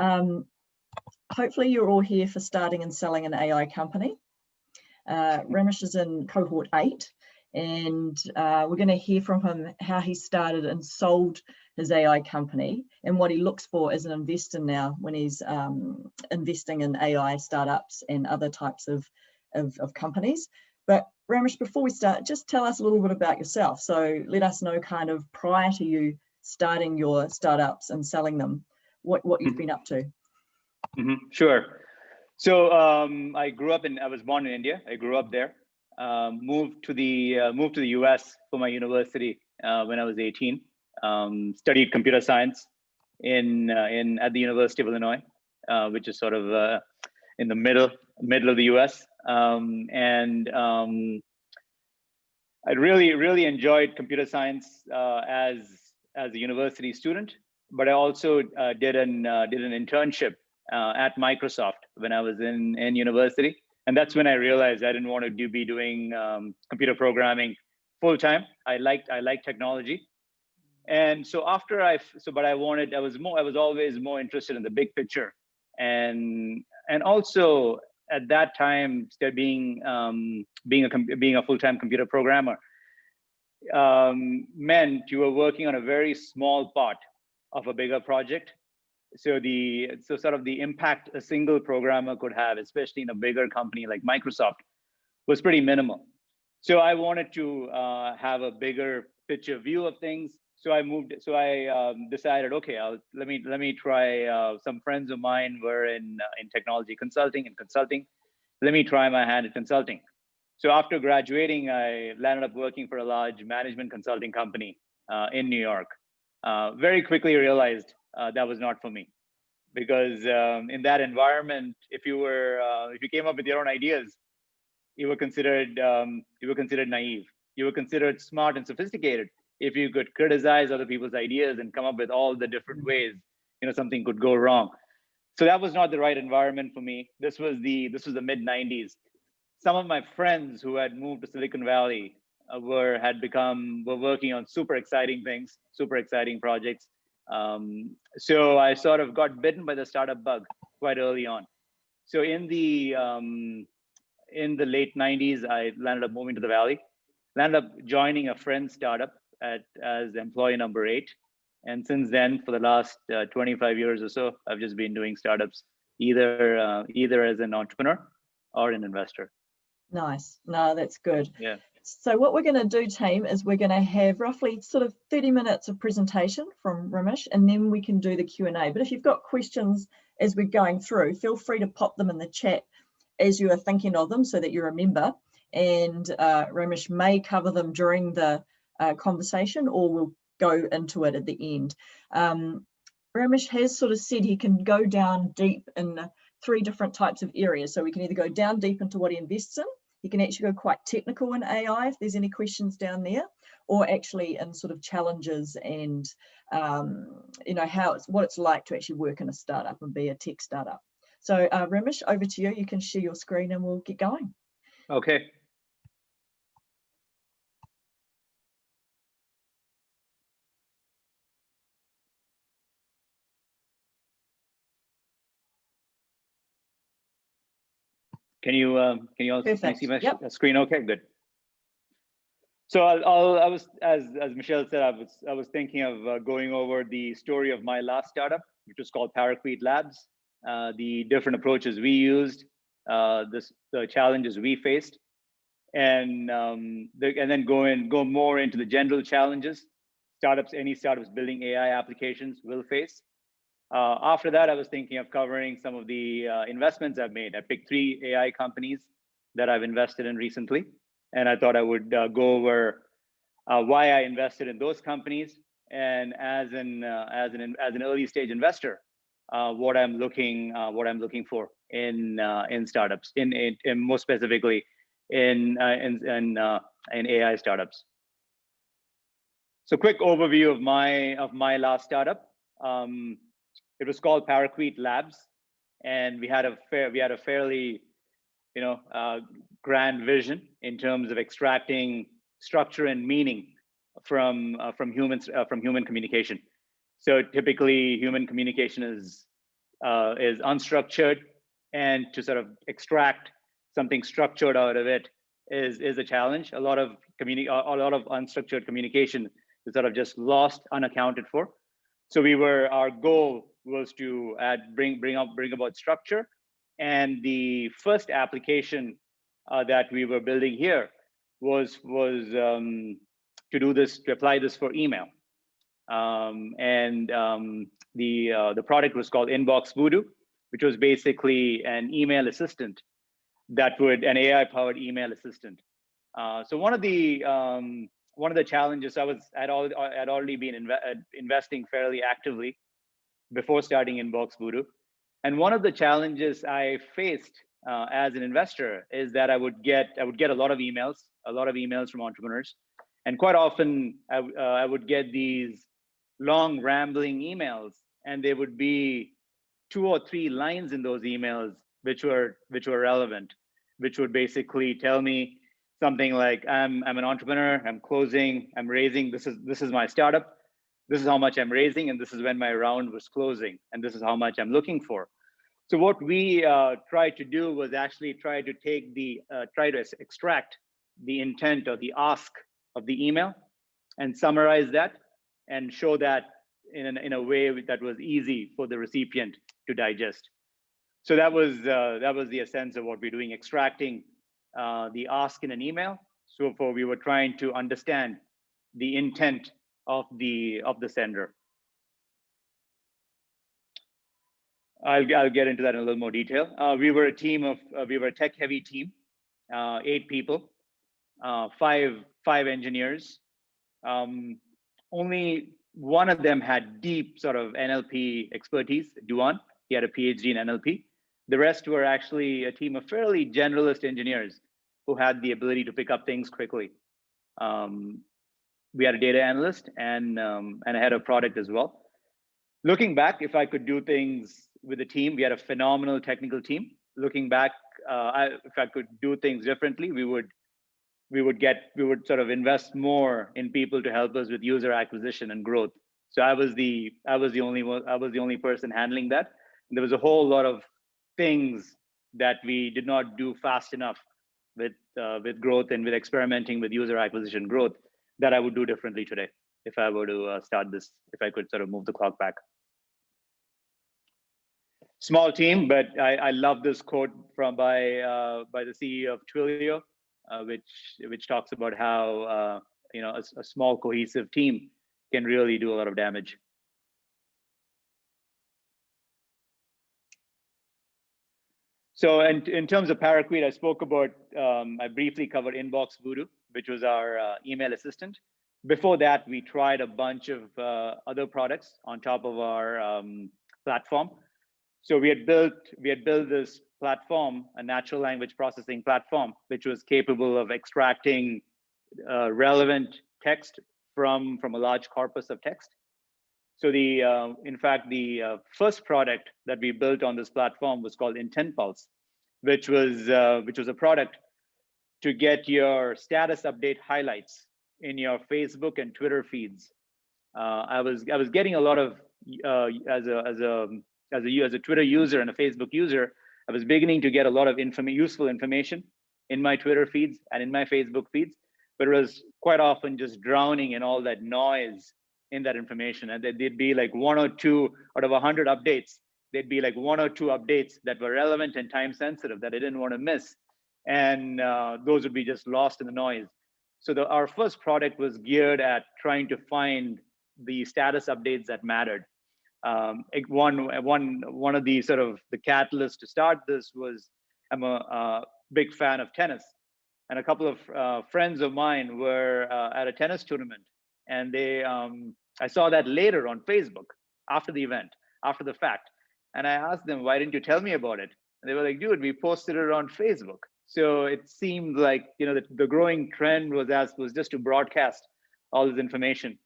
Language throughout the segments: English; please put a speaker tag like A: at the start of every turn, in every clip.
A: Um, hopefully you're all here for starting and selling an AI company. Uh, Ramesh is in cohort eight and uh, we're going to hear from him how he started and sold his AI company and what he looks for as an investor now when he's um, investing in AI startups and other types of, of, of, companies. But Ramesh, before we start, just tell us a little bit about yourself. So let us know kind of prior to you starting your startups and selling them, what, what you've mm-hmm. been up to.
B: Mm -hmm. Sure. So um, I grew up in, I was born in India. I grew up there. Um, moved to the uh, moved to the U.S. for my university uh, when I was 18 um, studied computer science in uh, in at the University of Illinois, uh, which is sort of uh, in the middle middle of the U.S. Um, and um, I really really enjoyed computer science uh, as as a university student, but I also uh, did an uh, did an internship at Microsoft when I was in in university, and that's when I realized I didn't want to do, be doing um, computer programming full time. I liked I liked technology, and so after I, so but I wanted, I was more, I was always more interested in the big picture, and and also at that time, being um, being a being a full time computer programmer um, meant you were working on a very small part of a bigger project. So the so sort of the impact a single programmer could have, especially in a bigger company like Microsoft, was pretty minimal. So I wanted to uh, have a bigger picture view of things so I moved. So I um, decided, okay, I'll let me let me try. Uh, some friends of mine were in uh, in technology consulting and consulting. Let me try my hand at consulting. So after graduating, I landed up working for a large management consulting company uh, in New York. Uh, very quickly realized uh, that was not for me, because um, in that environment, if you were uh, if you came up with your own ideas, you were considered um, you were considered naive. You were considered smart and sophisticated. If you could criticize other people's ideas and come up with all the different ways you know something could go wrong. So that was not the right environment for me. This was the this was the mid 90s some of my friends who had moved to silicon valley were had become were working on super exciting things super exciting projects um, so i sort of got bitten by the startup bug quite early on so in the um, in the late 90s i landed up moving to the valley landed up joining a friend's startup at as employee number eight. And since then, for the last uh, 25 years or so, I've just been doing startups, either uh, either as an entrepreneur or an investor.
A: Nice. No, that's good.
B: Yeah.
A: So what we're going to do, team, is we're going to have roughly sort of 30 minutes of presentation from Ramesh, and then we can do the Q&A. But if you've got questions as we're going through, feel free to pop them in the chat as you are thinking of them so that you remember. And uh, Ramesh may cover them during the uh, conversation or we'll go into it at the end. Um, Ramesh has sort of said he can go down deep in three different types of areas. So we can either go down deep into what he invests in, he can actually go quite technical in AI if there's any questions down there, or actually in sort of challenges and um, you know how it's what it's like to actually work in a startup and be a tech startup. So uh, Ramesh, over to you. You can share your screen and we'll get going.
B: Okay, Can you um, can you also can you see my yep. screen? Okay, good. So I'll, I'll, i was as as Michelle said, I was I was thinking of uh, going over the story of my last startup, which was called Parakweet Labs, uh, the different approaches we used, uh, this the challenges we faced, and um, the, and then go in go more into the general challenges startups any startups building AI applications will face, uh, after that, I was thinking of covering some of the uh, investments I've made. I picked three AI companies that I've invested in recently, and I thought I would uh, go over uh, why I invested in those companies, and as an uh, as an as an early stage investor, uh, what I'm looking what I'm looking for in in startups, in, in, in more specifically in in in, in AI startups. So, quick overview of my of my last startup. Um, it was called Parakweet Labs, and we had a fair, we had a fairly, you know, uh, grand vision in terms of extracting structure and meaning from uh, from humans uh, from human communication. So typically, human communication is uh, is unstructured and to sort of extract something structured out of it is is a challenge. A lot of communi- a lot of unstructured communication is sort of just lost, unaccounted for. So we were our goal was to add bring bring up bring about structure, and the first application uh, that we were building here was was um, to do this to apply this for email, um, and um, the uh, the product was called Inbox Voodoo, which was basically an email assistant that would an AI powered email assistant. Uh, so one of the um, one of the challenges I was had all had already been inve uh, investing fairly actively before starting Inbox Voodoo, and one of the challenges I faced uh, as an investor is that I would get I would get a lot of emails, a lot of emails from entrepreneurs, and quite often I, uh, I would get these long rambling emails, and there would be two or three lines in those emails which were which were relevant, which would basically tell me something like I'm I'm an entrepreneur, I'm closing, I'm raising. This is this is my startup. This is how much I'm raising, and this is when my round was closing, and this is how much I'm looking for. So what we uh, tried to do was actually try to take the uh, try to extract the intent or the ask of the email and summarize that and show that in, an, in a way that was easy for the recipient to digest. So that was uh, that was the essence of what we're doing, extracting uh, the ask in an email. So for we were trying to understand the intent of the of the sender. I'll, I'll get into that in a little more detail. Uh, we were a team of, uh, we were a tech heavy team, uh, eight people, uh, five, five engineers. Um, only one of them had deep sort of NLP expertise, Duan. He had a PhD in NLP. The rest were actually a team of fairly generalist engineers who had the ability to pick up things quickly. Um, we had a data analyst and um, and a head of product as well. Looking back, if I could do things with the team, we had a phenomenal technical team. Looking back, uh, I, if I could do things differently, we would we would get we would sort of invest more in people to help us with user acquisition and growth. So I was the I was the only one I was the only person handling that. And there was a whole lot of things that we did not do fast enough with uh, with growth and with experimenting with user acquisition growth that I would do differently today if I were to uh, start this, if I could sort of move the clock back. Small team, but I, I love this quote from by uh, by the CEO of Twilio, uh, which which talks about how uh, you know a, a small cohesive team can really do a lot of damage. So in, in terms of Parakweet, I spoke about, um, I briefly covered Inbox Voodoo, which was our uh, email assistant. Before that, we tried a bunch of uh, other products on top of our um, platform. So we had built we had built this platform, a natural language processing platform, which was capable of extracting uh, relevant text from from a large corpus of text. So the, uh, in fact, the uh, first product that we built on this platform was called Intent Pulse, which was uh, which was a product to get your status update highlights in your Facebook and Twitter feeds. Uh, I was I was getting a lot of uh, as a as a as a as a Twitter user and a Facebook user. I was beginning to get a lot of inform useful information in my Twitter feeds and in my Facebook feeds, but it was quite often just drowning in all that noise in that information. And there'd be like one or two out of a hundred updates, there'd be like one or two updates that were relevant and time sensitive that I didn't want to miss. And uh, those would be just lost in the noise. So the, our first product was geared at trying to find the status updates that mattered. Um, one, one, one of the sort of the catalysts to start this was I'm a, a big fan of tennis. And a couple of uh, friends of mine were uh, at a tennis tournament and they um, I saw that later on Facebook after the event, after the fact. And I asked them, why didn't you tell me about it? And they were like, dude, we posted it on Facebook. So it seemed like, you know, the, the growing trend was as was just to broadcast all this information.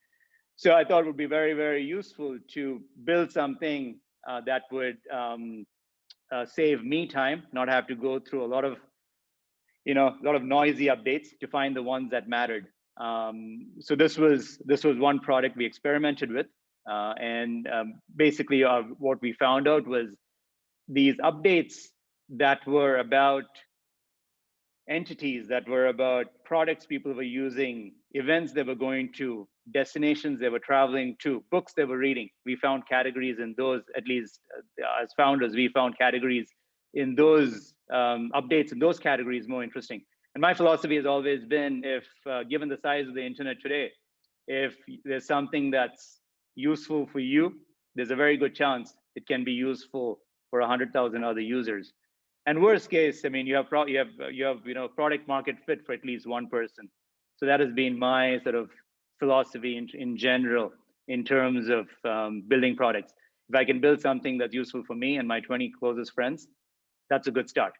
B: So I thought it would be very, very useful to build something uh, that would um, uh, save me time, not have to go through a lot of, you know, a lot of noisy updates to find the ones that mattered. Um, so this was this was one product we experimented with. Uh, and um, basically, uh, what we found out was these updates that were about entities, that were about products people were using, events they were going to, destinations they were traveling to, books they were reading. We found categories in those, at least uh, as founders, we found categories in those um, updates in those categories more interesting. And my philosophy has always been if, uh, given the size of the internet today, if there's something that's useful for you, there's a very good chance it can be useful for 100,000 other users. And worst case, I mean, you have you have you have you know product market fit for at least one person. So that has been my sort of philosophy in, in general in terms of um, building products. If I can build something that's useful for me and my 20 closest friends, that's a good start.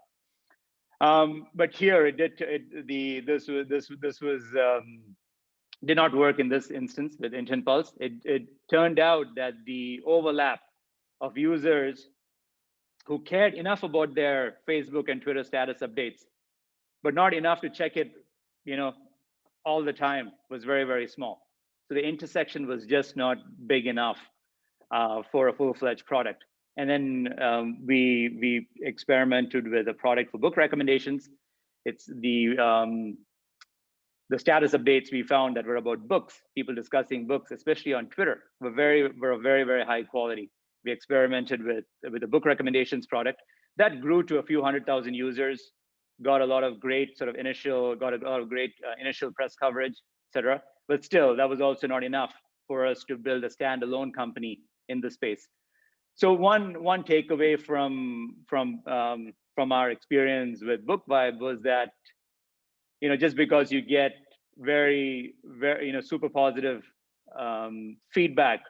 B: Um, but here it did it, the this was this this was um, did not work in this instance with Intent Pulse. It, it turned out that the overlap of users who cared enough about their Facebook and Twitter status updates, but not enough to check it, you know, all the time was very, very small. So the intersection was just not big enough uh, for a full-fledged product. And then um, we we experimented with a product for book recommendations. It's the um, the status updates we found that were about books, people discussing books, especially on Twitter, were very were very very high quality. We experimented with with a book recommendations product that grew to a few hundred thousand users, got a lot of great sort of initial got a lot of great uh, initial press coverage, etc. But still, that was also not enough for us to build a standalone company in the space. So one one takeaway from from um, from our experience with BookVibe was that you know, just because you get very, very, you know, super positive um, feedback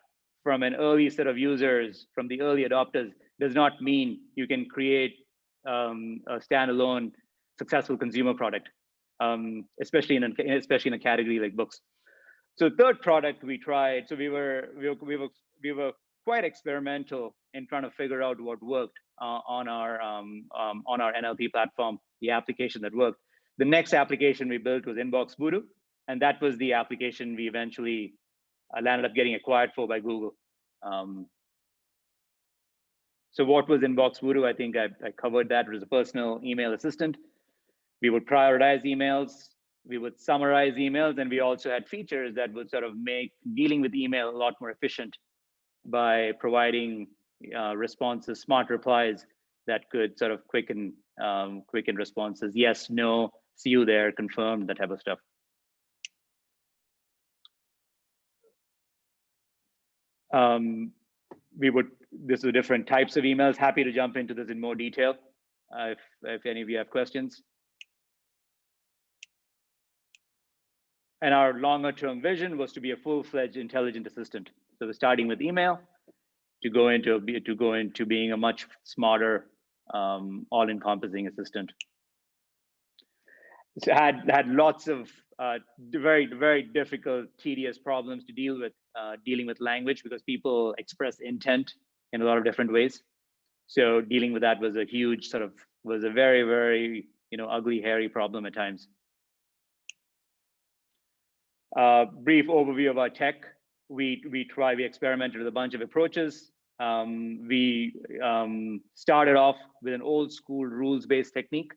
B: from an early set of users, from the early adopters, does not mean you can create um, a standalone successful consumer product, um, especially in a, especially in a category like books. So third product we tried, so we were we were we were, we were quite experimental in trying to figure out what worked uh, on our um, um, on our NLP platform, the application that worked. The next application we built was Inbox Voodoo, and that was the application we eventually uh, landed up getting acquired for by Google. Um, so what was Inbox Voodoo? I think I, I covered that. It was a personal email assistant. We would prioritize emails, we would summarize emails, and we also had features that would sort of make dealing with email a lot more efficient by providing uh, responses, smart replies that could sort of quicken um, quicken responses. Yes, no, see you there, confirmed, that type of stuff. Um, we would, this is different types of emails. Happy to jump into this in more detail uh, if, if any of you have questions. And our longer term vision was to be a full-fledged intelligent assistant. So we're starting with email to go into to go into being a much smarter, um, all-encompassing assistant. Had had lots of uh, very very difficult tedious problems to deal with uh, dealing with language because people express intent in a lot of different ways. So dealing with that was a huge sort of was a very very you know ugly hairy problem at times uh, brief overview of our tech we we try we experimented with a bunch of approaches um, we um, started off with an old school rules based technique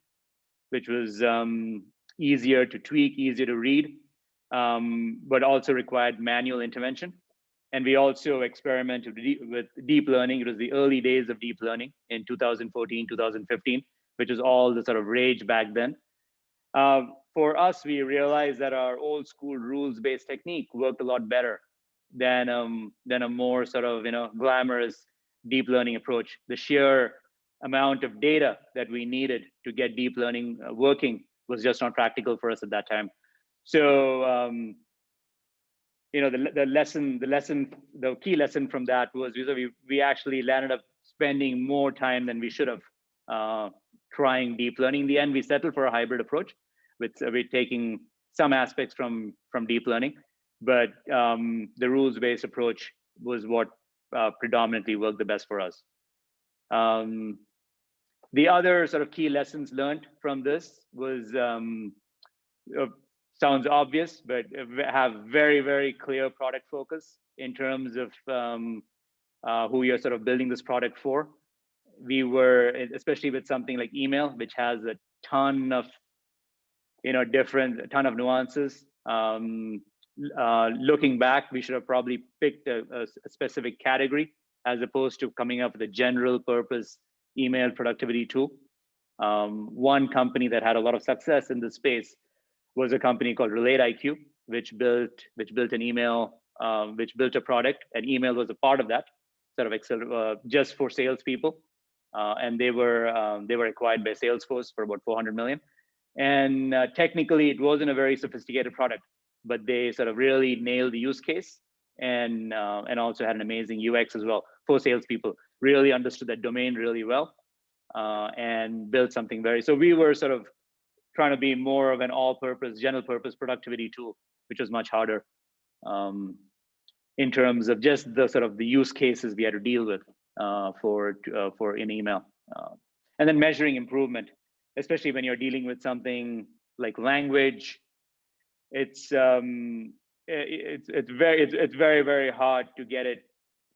B: which was um, easier to tweak, easier to read, um, but also required manual intervention. And we also experimented with deep learning. It was the early days of deep learning in 2014, 2015, which was all the sort of rage back then. Uh, for us, we realized that our old school rules-based technique worked a lot better than um, than a more sort of you know glamorous deep learning approach. The sheer amount of data that we needed to get deep learning uh, working was just not practical for us at that time. So, um, you know, the, the lesson, the lesson, the key lesson from that was we, we actually landed up spending more time than we should have uh, trying deep learning. In the end, we settled for a hybrid approach with uh, we're taking some aspects from, from deep learning, but um, the rules-based approach was what uh, predominantly worked the best for us. Um, the other sort of key lessons learned from this was um, uh, sounds obvious, but have very, very clear product focus. in terms of um, uh, who you're sort of building this product for. We were, especially with something like email, which has a ton of, you know, different, a ton of nuances. Um, uh, looking back, we should have probably picked a, a, specific category as opposed to coming up with a general purpose email productivity tool. Um, one company that had a lot of success in this space was a company called Relate IQ, which built which built an email, um, which built a product, and email was a part of that, sort of uh, just for salespeople. Uh, and they were um, they were acquired by Salesforce for about 400 million. And uh, technically, it wasn't a very sophisticated product but they sort of really nailed the use case and uh, and also had an amazing UX as well for salespeople. Really understood that domain really well uh, and built something very. So we were sort of trying to be more of an all-purpose, general-purpose productivity tool, which was much harder um, in terms of just the sort of the use cases we had to deal with uh, for uh, for in email, uh, and then measuring improvement, especially when you're dealing with something like language it's um, it's it's very it's, it's very very hard to get it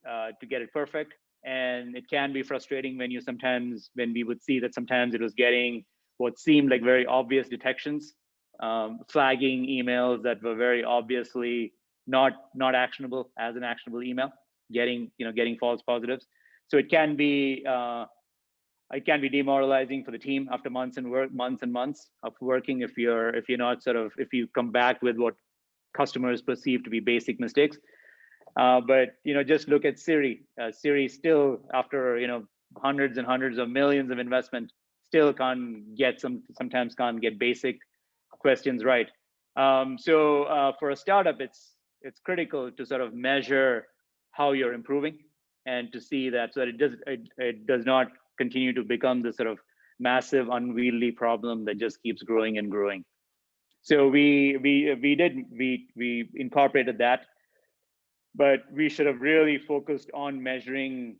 B: uh, to get it perfect, and it can be frustrating when you sometimes when we would see that sometimes it was getting what seemed like very obvious detections, um, flagging emails that were very obviously not not actionable as an actionable email, getting you know getting false positives. So it can be uh, it can be demoralizing for the team after months and work months and months of working if you're if you're not sort of if you come back with what customers perceive to be basic mistakes. Uh, but you know just look at siri. Uh, siri still after you know hundreds and hundreds of millions of investment still can't get some sometimes can't get basic questions right. Um, so uh, for a startup it's it's critical to sort of measure how you're improving and to see that so that it does it, it does not continue to become this sort of massive unwieldy problem that just keeps growing and growing. So we we we did we we incorporated that, but we should have really focused on measuring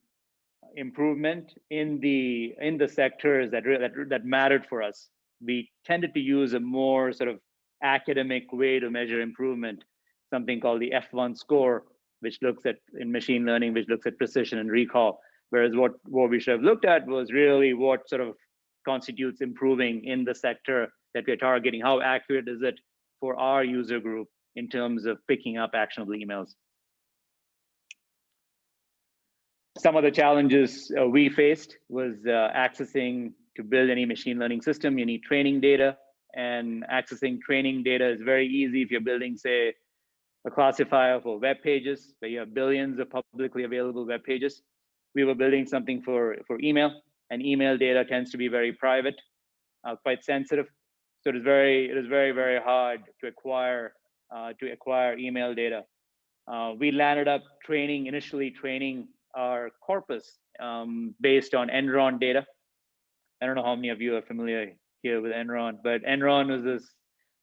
B: improvement in the in the sectors that that that mattered for us. We tended to use a more sort of academic way to measure improvement, something called the F1 score, which looks at in machine learning, which looks at precision and recall. Whereas what, what we should have looked at was really what sort of constitutes improving in the sector that we're targeting. How accurate is it for our user group in terms of picking up actionable emails? Some of the challenges uh, we faced was uh, accessing to build any machine learning system, you need training data and accessing training data is very easy if you're building, say, a classifier for web pages, where you have billions of publicly available web pages we were building something for, for email and email data tends to be very private, uh, quite sensitive. So it is very, it is very, very hard to acquire, uh, to acquire email data. Uh, we landed up training, initially training our corpus um, based on Enron data. I don't know how many of you are familiar here with Enron, but Enron was this,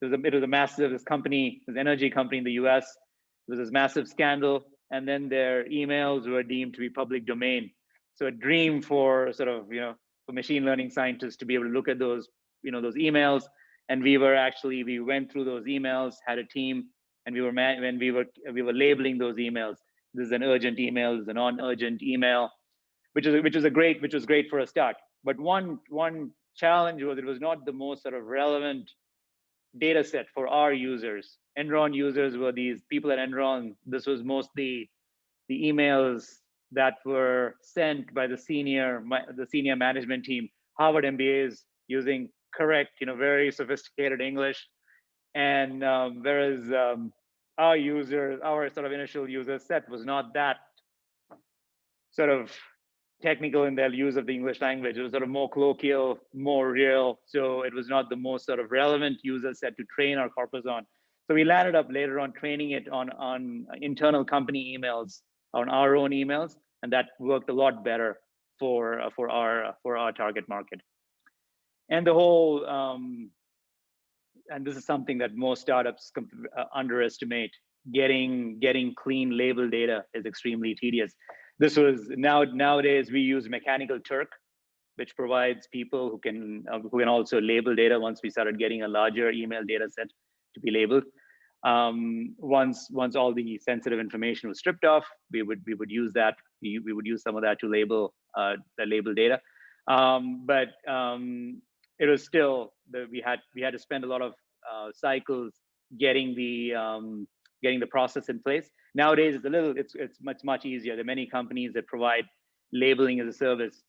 B: it was a, it was a massive, this company, this energy company in the US. It was this massive scandal and then their emails were deemed to be public domain. So a dream for sort of, you know, for machine learning scientists to be able to look at those, you know, those emails. And we were actually, we went through those emails, had a team, and we were, when we were, we were labeling those emails. This is an urgent email, this is a non-urgent email, which is, which was a great, which was great for a start. But one, one challenge was it was not the most sort of relevant data set for our users. Enron users were these people at Enron. This was mostly the emails that were sent by the senior the senior management team, Harvard MBAs using correct, you know, very sophisticated English. And um, whereas um, our user, our sort of initial user set was not that sort of technical in their use of the English language. It was sort of more colloquial, more real. So it was not the most sort of relevant user set to train our corpus on. So we landed up later on training it on, on internal company emails, on our own emails, and that worked a lot better for, uh, for, our, for our target market. And the whole, um, and this is something that most startups uh, underestimate, getting, getting clean label data is extremely tedious this was now nowadays we use Mechanical Turk, which provides people who can uh, who can also label data once we started getting a larger email data set to be labeled. Um, once once all the sensitive information was stripped off, we would we would use that we, we would use some of that to label uh, the label data. Um, but um, it was still we had we had to spend a lot of uh, cycles getting the um, getting the process in place. Nowadays, it's a little it's it's much much easier. There are many companies that provide labeling as a service,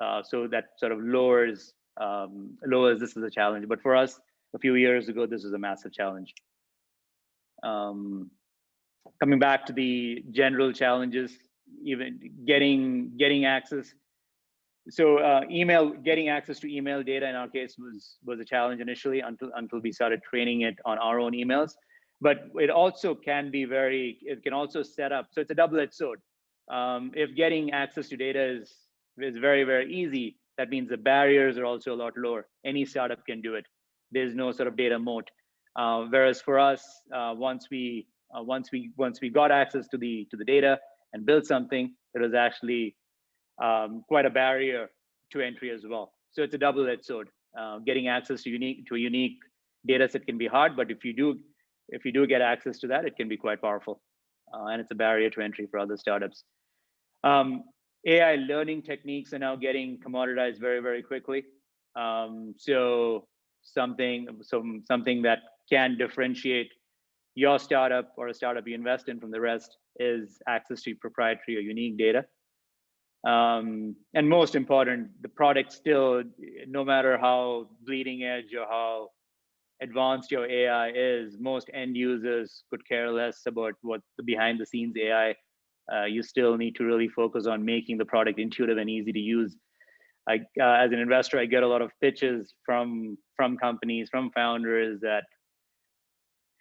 B: uh, so that sort of lowers um, lowers this is a challenge. But for us, a few years ago, this was a massive challenge. Um, coming back to the general challenges, even getting getting access. So uh, email getting access to email data in our case was was a challenge initially until until we started training it on our own emails. But it also can be very it can also set up so it's a double-edged sword. Um, if getting access to data is is very very easy that means the barriers are also a lot lower. Any startup can do it. There's no sort of data moat uh, whereas for us uh, once we uh, once we once we got access to the to the data and built something it was actually um, quite a barrier to entry as well. So it's a double-edged sword. Uh, getting access to unique to a unique data set can be hard, but if you do if you do get access to that, it can be quite powerful, uh, and it's a barrier to entry for other startups. Um, AI learning techniques are now getting commoditized very very quickly. Um, so something some something that can differentiate your startup or a startup you invest in from the rest is access to proprietary or unique data. Um, and most important, the product still, no matter how bleeding edge or how advanced your AI is, most end users could care less about what the behind the scenes AI. Uh, you still need to really focus on making the product intuitive and easy to use. I, uh, as an investor, I get a lot of pitches from from companies, from founders that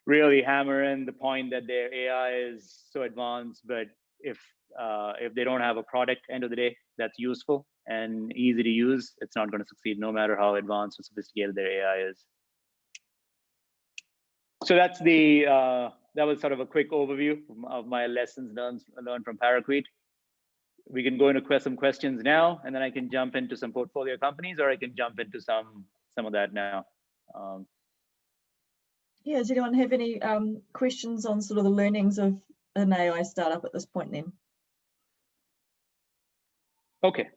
B: really hammer in the point that their AI is so advanced, but if uh, if they don't have a product end of the day that's useful and easy to use, it's not going to succeed no matter how advanced or sophisticated their AI is. So that's the uh, that was sort of a quick overview of my lessons learned learned from Parakweet. We can go into some questions now, and then I can jump into some portfolio companies, or I can jump into some some of that now. Um,
A: yeah, does anyone have any um, questions on sort of the learnings of an AI startup at this point then?
B: Okay.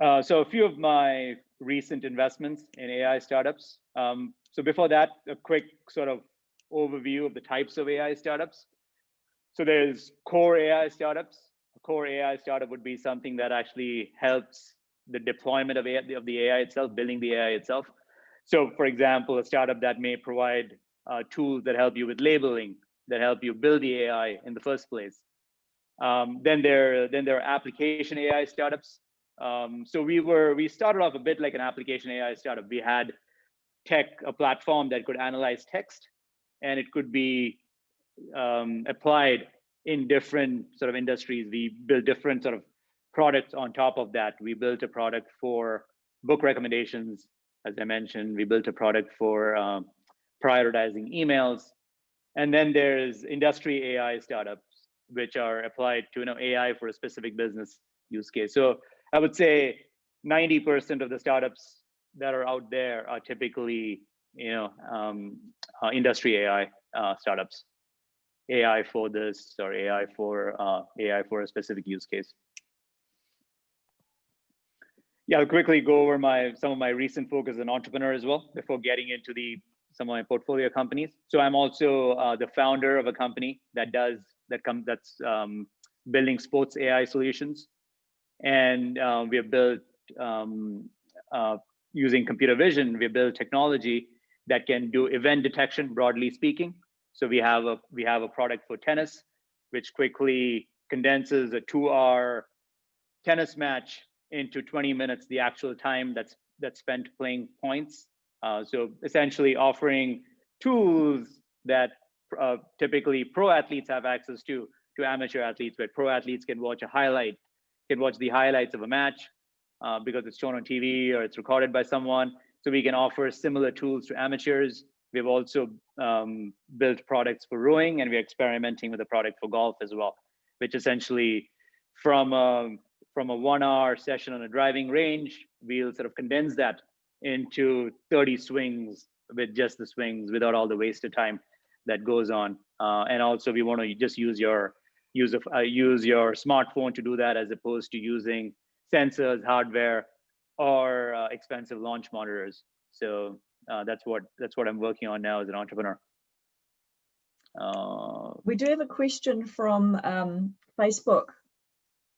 B: Uh, so a few of my recent investments in AI startups. Um, so before that, a quick sort of overview of the types of AI startups. So there's core AI startups. A core AI startup would be something that actually helps the deployment of, AI, of the AI itself, building the AI itself. So for example, a startup that may provide uh, tools that help you with labeling, that help you build the AI in the first place. Um, then there, then there are application AI startups. Um, so we were, we started off a bit like an application AI startup. We had tech, a platform that could analyze text, and it could be um, applied in different sort of industries. We built different sort of products on top of that. We built a product for book recommendations, as I mentioned. We built a product for um, prioritizing emails. And then there's industry AI startups, which are applied to you know, AI for a specific business use case. So I would say 90% of the startups that are out there are typically you know, um, uh, industry AI uh, startups. AI for this or AI for uh, AI for a specific use case. Yeah, I'll quickly go over my some of my recent focus as an entrepreneur as well before getting into the some of my portfolio companies. So I'm also uh, the founder of a company that does that come that's um, building sports AI solutions, and uh, we have built um, uh, using computer vision. We built technology that can do event detection, broadly speaking. So we have a we have a product for tennis, which quickly condenses a two-hour tennis match into 20 minutes, the actual time that's that's spent playing points uh, so essentially offering tools that uh, typically pro athletes have access to to amateur athletes, where pro athletes can watch a highlight, can watch the highlights of a match uh, because it's shown on TV or it's recorded by someone. So we can offer similar tools to amateurs. We've also um, built products for rowing, and we're experimenting with a product for golf as well, which essentially from a, from a one-hour session on a driving range, we'll sort of condense that into 30 swings with just the swings without all the wasted time that goes on. Uh, and also we want to just use your use of uh, use your smartphone to do that as opposed to using sensors, hardware, or uh, expensive launch monitors. So uh, that's what that's what I'm working on now as an entrepreneur.
A: Uh, we do have a question from um, Facebook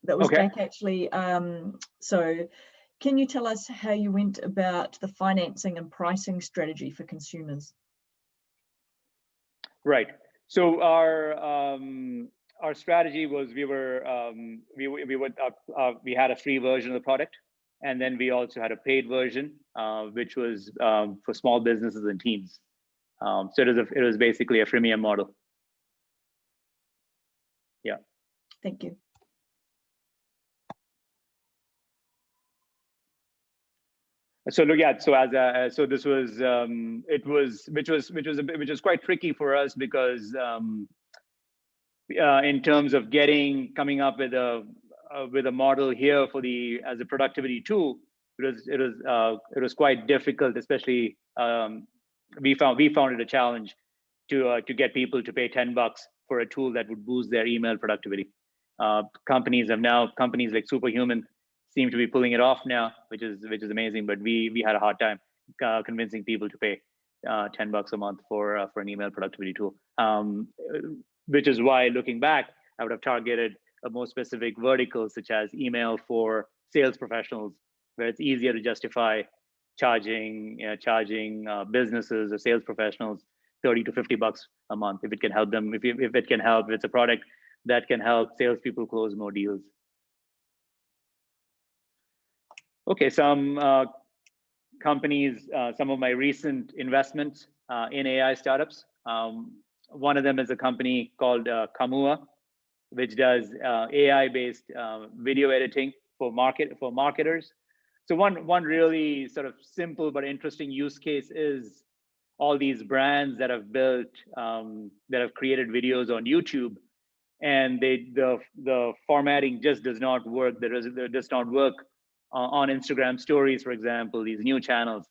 A: that was okay. Jack actually. Um, so can you tell us how you went about the financing and pricing strategy for consumers?
B: Right. So our um, our strategy was we were um, we we would uh, uh, we had a free version of the product, and then we also had a paid version, uh, which was um, for small businesses and teams. Um, so it was a, it was basically a freemium model. Yeah.
A: Thank you.
B: So look at so as a so this was um it was which was which was a bit, which was quite tricky for us because um uh, in terms of getting coming up with a uh, with a model here for the as a productivity tool it was it was uh, it was quite difficult especially um we found we found it a challenge to uh, to get people to pay 10 bucks for a tool that would boost their email productivity. Uh companies have now companies like superhuman seem to be pulling it off now, which is which is amazing. But we we had a hard time uh, convincing people to pay uh, 10 bucks a month for uh, for an email productivity tool. Um, which is why, looking back, I would have targeted a more specific vertical, such as email for sales professionals, where it's easier to justify charging you know, charging uh, businesses or sales professionals 30 to 50 bucks a month if it can help them if, if it can help if it's a product that can help salespeople close more deals Okay, some uh, companies, uh, some of my recent investments uh, in AI startups. Um, one of them is a company called uh, Kamua, which does uh, AI-based uh, video editing for market for marketers. So one one really sort of simple but interesting use case is all these brands that have built um, that have created videos on YouTube, and they the the formatting just does not work. There, does not work on Instagram stories, for example, these new channels.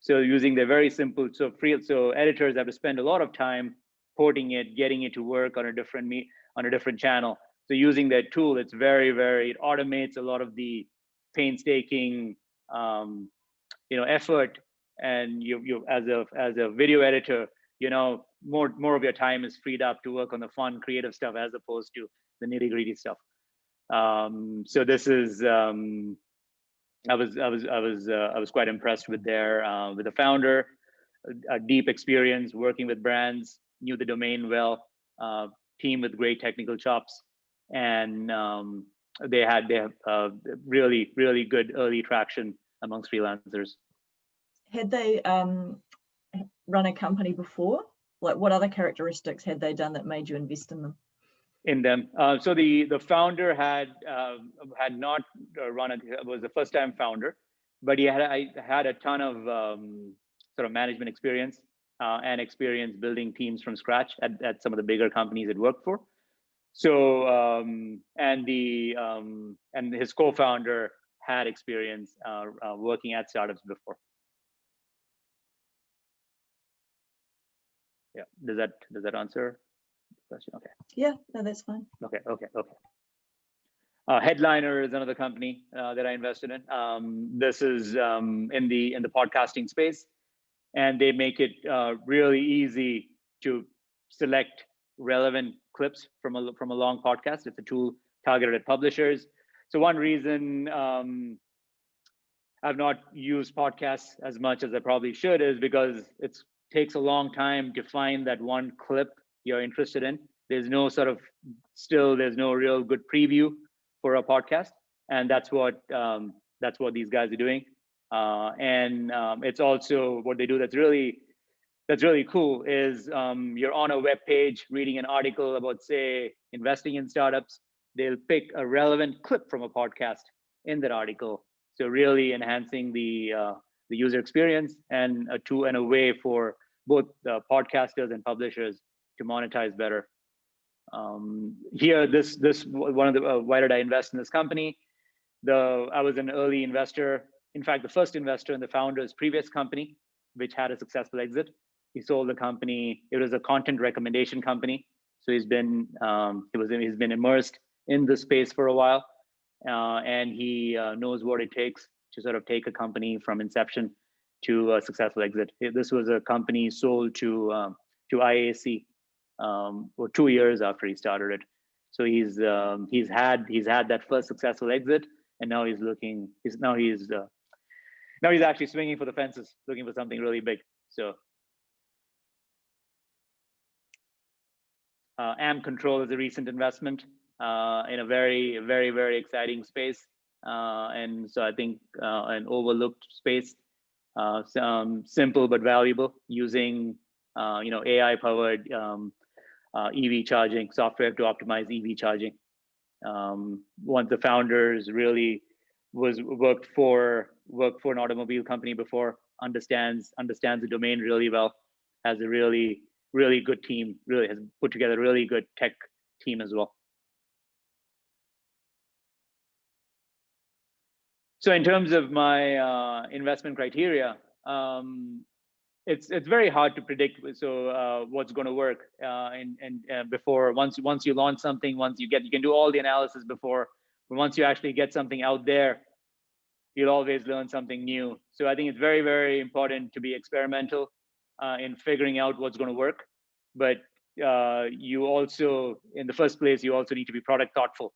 B: So using the very simple, so free, so editors have to spend a lot of time porting it, getting it to work on a different me on a different channel. So using that tool, it's very, very, it automates a lot of the painstaking, um, you know, effort. And you, you as a as a video editor, you know, more more of your time is freed up to work on the fun, creative stuff as opposed to the nitty gritty stuff. Um, so this is um, I was I was I was uh, I was quite impressed with their uh, with the founder, a, a, deep experience working with brands, knew the domain well, uh, team with great technical chops, and um, they had they have uh, really really good early traction amongst freelancers.
A: Had they um, run a company before? Like, what other characteristics had they done that made you invest in them?
B: In them. Uh, so the the founder had uh, had not run it. Was the first time founder, but he had I had a ton of um, sort of management experience uh, and experience building teams from scratch at, at some of the bigger companies it worked for. So um, and the um, and his co-founder had experience uh, uh, working at startups before. Yeah, does that does that answer? Question. Okay.
A: Yeah, no, that's fine.
B: Okay, okay, okay. Uh, Headliner is another company uh, that I invested in. Um, this is um, in the in the podcasting space, and they make it uh, really easy to select relevant clips from a from a long podcast. It's a tool targeted at publishers. So one reason um, I've not used podcasts as much as I probably should is because it takes a long time to find that one clip you're interested in. There's no sort of still there's no real good preview for a podcast, and that's what um, that's what these guys are doing. Uh, and um, it's also what they do that's really that's really cool is um, you're on a web page reading an article about say investing in startups. They'll pick a relevant clip from a podcast in that article. So really enhancing the uh, the user experience and a tool and a way for both the podcasters and publishers to monetize better. Um, here, this this one of the uh, why did I invest in this company? The I was an early investor. In fact, the first investor in the founder's previous company. which had a successful exit. He sold the company. It was a content recommendation company. So he's been um, he was he's been immersed in the space for a while, uh, and he uh, knows what it takes to sort of take a company from inception to a successful exit. This was a company sold to um, to IAC um, for two years after he started it. So he's um, he's had he's had that first successful exit, and now he's looking. He's now he's uh, now he's actually swinging for the fences, looking for something really big. So uh, Ampcontrol is a recent investment uh, in a very very very exciting space, uh, and so I think uh, an overlooked space. Uh, simple but valuable using uh, you know AI powered um, uh, EV charging software to optimize EV charging. Um, one of the founders really was worked for worked for an automobile company before, understands understands the domain really well, has a really really good team, really has put together a really good tech team as well. So in terms of my uh, investment criteria, um, it's it's very hard to predict so uh, what's going to work uh, and and uh, before once once you launch something once you get you can do all the analysis before but once you actually get something out there you'll always learn something new. So i think it's very very important to be experimental uh, in figuring out what's going to work but uh, you also in the first place you also need to be product thoughtful.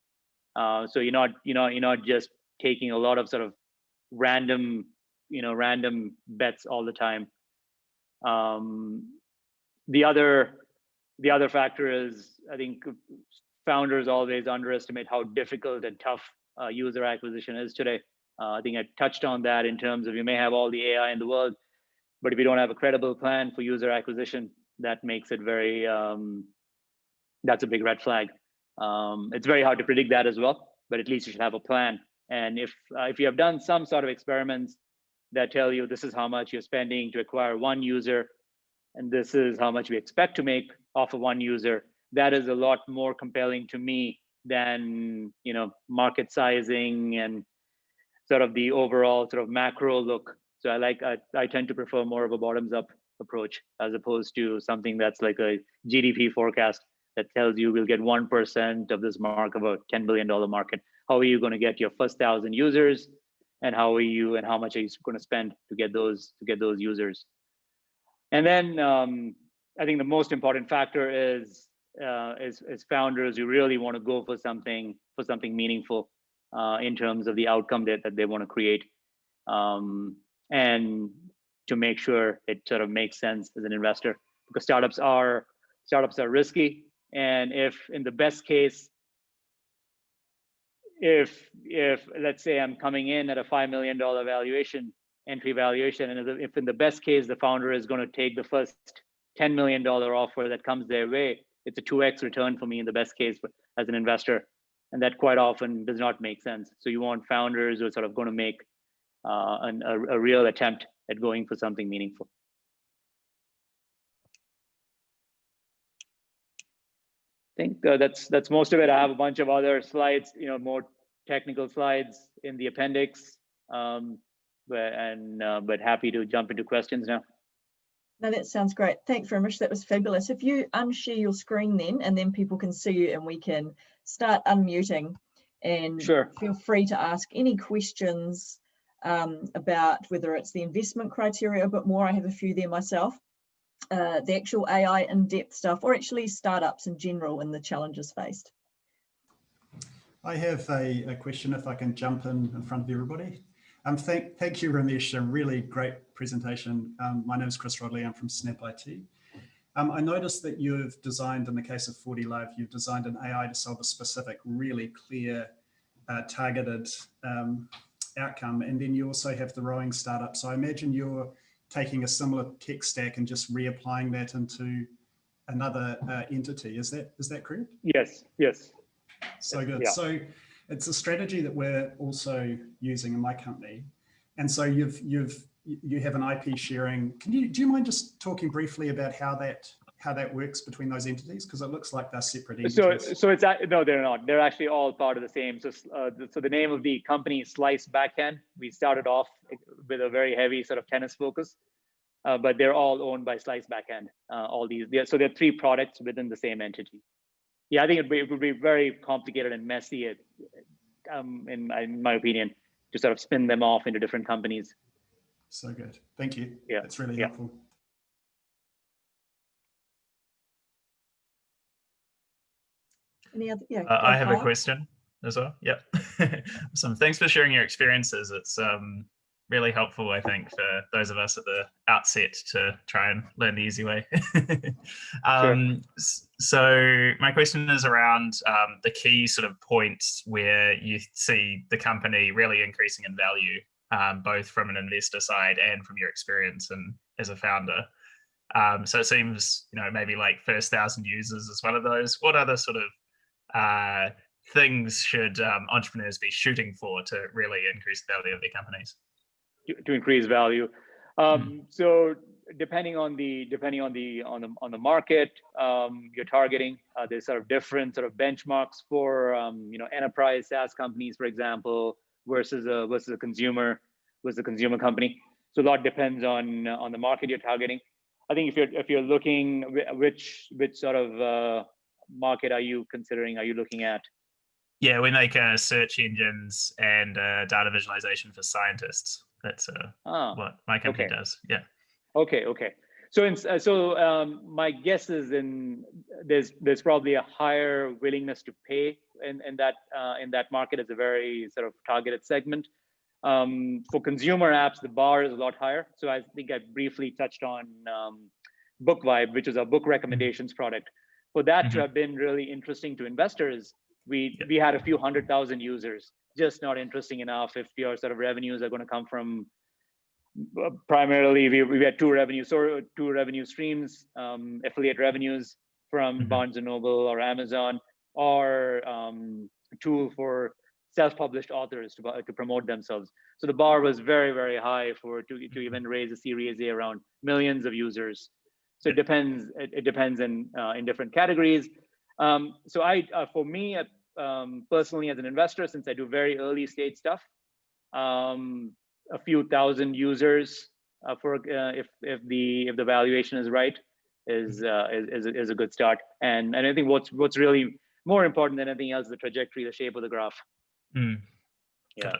B: Uh, so you're not you know you're not just taking a lot of sort of random you know random bets all the time um, the other the other factor is I think founders always underestimate how difficult and tough uh, user acquisition is today. Uh, I think I touched on that in terms of you may have all the AI in the world, but if you don't have a credible plan for user acquisition, that makes it very um, that's a big red flag. Um, it's very hard to predict that as well, but at least you should have a plan. And if uh, if you have done some sort of experiments that tell you this is how much you're spending to acquire one user, and this is how much we expect to make off of one user. That is a lot more compelling to me than you know market sizing and sort of the overall sort of macro look. So I like I, I tend to prefer more of a bottoms up approach as opposed to something that's like a GDP forecast that tells you we'll get 1% of this mark of a $10 billion market. How are you going to get your first thousand users? And how are you and how much are you going to spend to get those to get those users. And then um, i think the most important factor is uh, as, as founders you really want to go for something for something meaningful uh, in terms of the outcome that, that they want to create um, and to make sure it sort of makes sense as an investor. Because startups are startups are risky and if in the best case if if let's say I'm coming in at a five million dollar valuation entry valuation, and if in the best case the founder is going to take the first ten million dollar offer that comes their way, it's a two x return for me in the best case as an investor, and that quite often does not make sense. So you want founders who are sort of going to make uh, an, a, a real attempt at going for something meaningful. Think uh, that's that's most of it. I have a bunch of other slides, you know, more technical slides in the appendix, um, but, and uh, but happy to jump into questions now.
A: No, that sounds great. Thanks very much. That was fabulous. If you unshare your screen then, and then people can see you and we can start unmuting and
B: sure.
A: feel free to ask any questions um, about whether it's the investment criteria a bit more. I have a few there myself uh, the actual AI in-depth stuff or actually startups in general and the challenges faced?
C: I have a, a, question if I can jump in in front of everybody. Um, thank, thank you, Ramesh, a really great presentation. Um, my name is Chris Rodley, I'm from Snap IT. Um, I noticed that you've designed, in the case of 40 Love, you've designed an AI to solve a specific, really clear, uh, targeted um, outcome. And then you also have the rowing startup. So I imagine you're taking a similar tech stack and just reapplying that into another uh, entity. Is that is that correct?
B: Yes, yes.
C: So good. Yeah. So it's a strategy that we're also using in my company. And so you've you've you have an IP sharing. Can you do you mind just talking briefly about how that how that works between those entities? Because it looks like they're separate entities.
B: So, so it's no, they're not. They're actually all part of the same. So, uh, so the name of the company is Slice Backhand. We started off with a very heavy sort of tennis focus, uh, but they're all owned by Slice Backhand. Uh, all these, they're, so there are three products within the same entity. Yeah, I think it, it would be very complicated and messy, um, in, my, in my opinion, to sort of spin them off into different companies.
C: So good. Thank you.
B: Yeah,
C: That's really
B: yeah.
C: helpful.
A: Any other? Yeah.
D: Uh, I have a question as well. Yep. Awesome. Thanks for sharing your experiences. It's um, really helpful, I think, for those of us at the outset to try and learn the easy way. um, s- So my question is around um, the key sort of points where you see the company really increasing in value, um, both from an investor side and from your experience and as a founder. Um, so it seems, you know, maybe like first thousand users is one of those. What other sort of uh, things should um, entrepreneurs be shooting for to really increase the value of their companies?
B: to, to increase value. Um, So depending on the depending on the on the on the market um, you're targeting, uh, there's sort of different sort of benchmarks for um, you know enterprise SaaS companies, for example, versus a versus a consumer versus a consumer company. So a lot depends on on the market you're targeting. I think if you're if you're looking which which sort of uh, market are you considering? Are you looking at?
D: Yeah, we make uh, search engines and uh, data visualization for scientists. That's uh,
B: Ah,
D: what my company
B: okay.
D: does. Yeah.
B: Okay, okay. So in, uh, so um, my guess is in there's there's probably a higher willingness to pay in, in that uh, in that market as a very sort of targeted segment. Um, for consumer apps, the bar is a lot higher. So I think I briefly touched on um, BookVibe, which is a book recommendations product. For that to
D: Mhm.
B: have been really interesting to investors, we
D: Yeah.
B: we had a few hundred thousand users. Just not interesting enough if your sort of revenues are going to come from uh, primarily we, we had two revenue so two revenue streams um, affiliate revenues from
D: Mhm.
B: barnes and noble or amazon or um, a tool for self-published authors to, to promote themselves so the bar was very very high for to, to even raise a series a around millions of users so it depends it, it depends in uh, in different categories um, so i uh, for me uh, um, personally as an investor since i do very early stage stuff um, a few thousand users uh, for uh, if if the if the valuation is right is uh, is is a, is a good start. And and I think what's what's really more important than anything else is the trajectory, the shape of the graph.
D: Mm.
B: Yeah.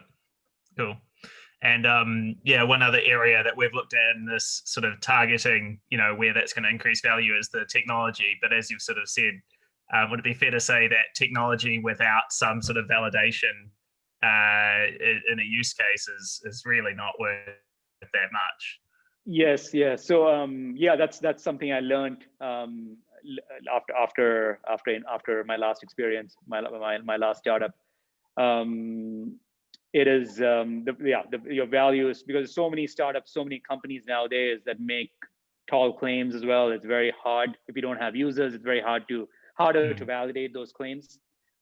D: Cool. And um, yeah, one other area that we've looked at in this sort of targeting, you know, where that's going to increase value is the technology. But as you've sort of said, uh, would it be fair to say that technology without some sort of validation uh, in a use case is is really not worth that much?
B: Yes, yes. So um, yeah, that's that's something I learned um, after after after after my last experience, my my my last startup. Um, it is um, the yeah the, your values because so many startups, so many companies nowadays that make tall claims as well. It's very hard if you don't have users. It's very hard to harder to
D: Mhm.
B: validate those claims.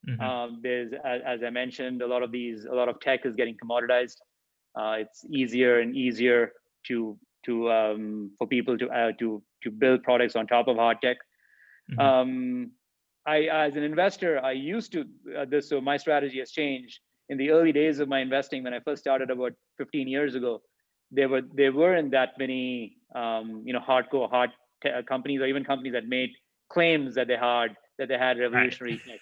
D: Mhm.
B: Um, there's, as, as I mentioned, a lot of these, a lot of tech is getting commoditized. Uh, it's easier and easier to to um, for people to uh, to to build products on top of hard tech.
D: Mhm.
B: Um, I, as an investor, I used to uh, this. So my strategy has changed. In the early days of my investing, when I first started about 15 years ago, there were there weren't that many um, you know hardcore hard uh, companies or even companies that made claims that they had that they had revolutionary tech.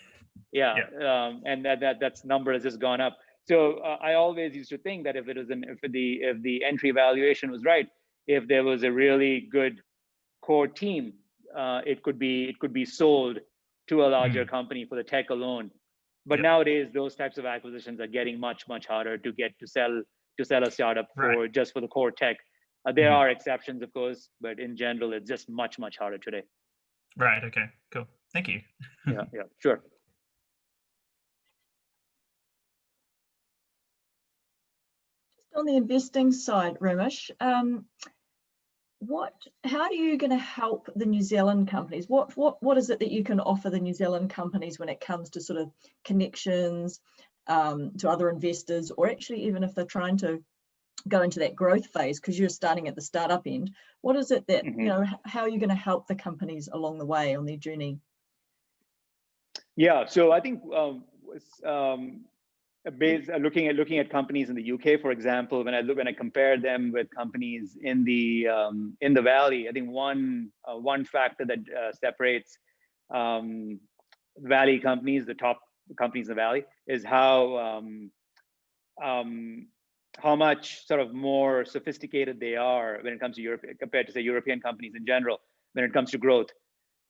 B: Yeah, Um, and that that that's number has just gone up. So uh, I always used to think that if it was an if the if the entry valuation was right, if there was a really good core team, uh, it could be it could be sold to a larger company for the tech alone. But
D: Yep.
B: nowadays, those types of acquisitions are getting much much harder to get to sell to sell a startup
D: Right.
B: for just for the core tech. Uh, there
D: Mhm.
B: are exceptions, of course, but in general, it's just much much harder today.
D: Right. Okay. Cool. Thank you.
B: Yeah, yeah, sure.
A: Just on the investing side, Ramesh, um, what, how are you going to help the New Zealand companies? What, what, what is it that you can offer the New Zealand companies when it comes to sort of connections um, to other investors, or actually even if they're trying to go into that growth phase because you're starting at the startup end? What is it that
B: Mhm.
A: you know? How are you going to help the companies along the way on their journey?
B: Yeah, so I think um, um, based uh, looking at looking at companies in the UK, for example, when I look when I compare them with companies in the um, in the Valley, I think one uh, one factor that uh, separates um, Valley companies, the top companies in the Valley, is how um, um, how much sort of more sophisticated they are when it comes to Europe compared to say European companies in general when it comes to growth.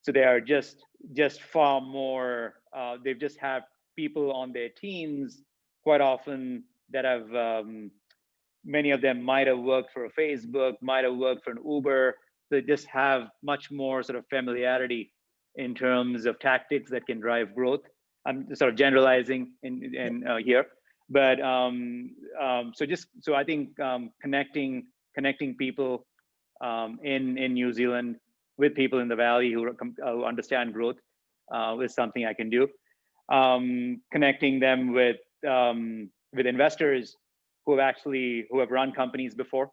B: So they are just just far more. Uh, they've just have people on their teams quite often that have um, many of them might have worked for a Facebook, might have worked for an Uber. They just have much more sort of familiarity in terms of tactics that can drive growth. I'm sort of generalizing in, in uh, here, but um, um, so just so I think um, connecting connecting people um, in in New Zealand with people in the valley who, who understand growth uh, is something I can do. Um, connecting them with um, with investors who have actually who have run companies before.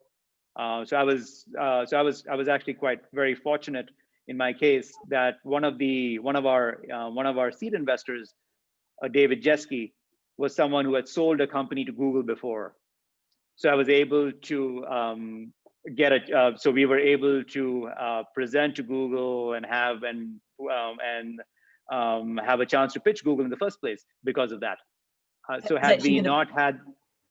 B: Uh, so I was uh, so I was I was actually quite very fortunate in my case that one of the one of our uh, one of our seed investors, uh, David Jeske, was someone who had sold a company to Google before. So I was able to um, get it. Uh, so we were able to uh, present to Google and have and um, and um, have a chance to pitch Google in the first place because of that. Uh, so had we not had,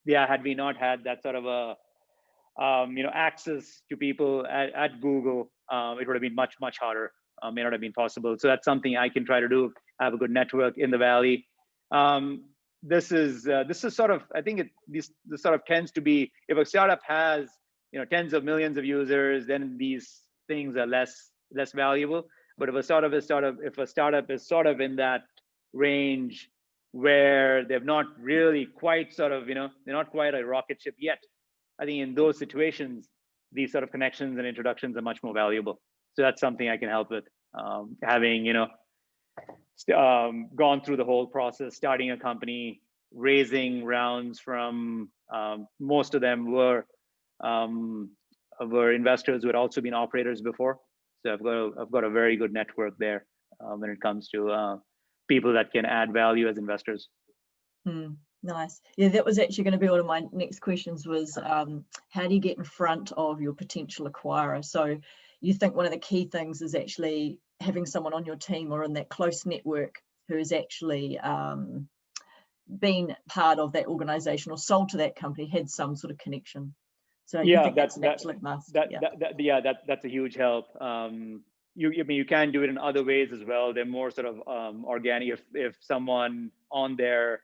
B: yeah, had we not had that sort of a, um, you know, access to people at, at Google, um, it would have been much, much harder. Uh, may not have been possible. So that's something I can try to do. I have a good network in the Valley. Um, this is uh, this is sort of I think it this this sort of tends to be if a startup has you know tens of millions of users, then these things are less less valuable. But if a startup is sort of if a startup is sort of in that range where they've not really quite sort of, you know, they're not quite a rocket ship yet. I think in those situations, these sort of connections and introductions are much more valuable. So that's something I can help with. Um, having, you know, um, gone through the whole process, starting a company, raising rounds from um, most of them were um, were investors who had also been operators before. So I've got a, I've got a very good network there uh, when it comes to uh, people that can add value as investors.
A: Hmm, nice. Yeah, that was actually going to be one of my next questions was um, how do you get in front of your potential acquirer? So you think one of the key things is actually having someone on your team or in that close network who has actually um, been part of that organization or sold to that company, had some sort of connection. So
B: yeah, that's, that's
A: that,
B: that, yeah. That, that, yeah, that, that's a huge help. Um, you, I mean, you can do it in other ways as well. They're more sort of um, organic. If if someone on there,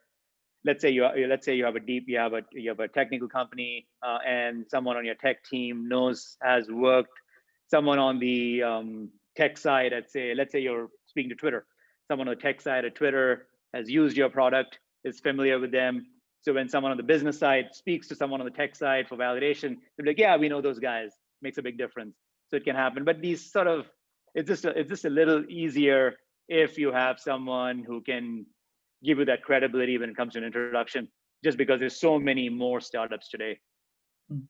B: let's say you let's say you have a deep, you have a you have a technical company, uh, and someone on your tech team knows has worked. Someone on the um, tech side, let's say, let's say you're speaking to Twitter. Someone on the tech side at Twitter has used your product, is familiar with them. So when someone on the business side speaks to someone on the tech side for validation, they're like, yeah, we know those guys. Makes a big difference. So it can happen. But these sort of it's just a, it's just a little easier if you have someone who can give you that credibility when it comes to an introduction just because there's so many more startups today. Okay.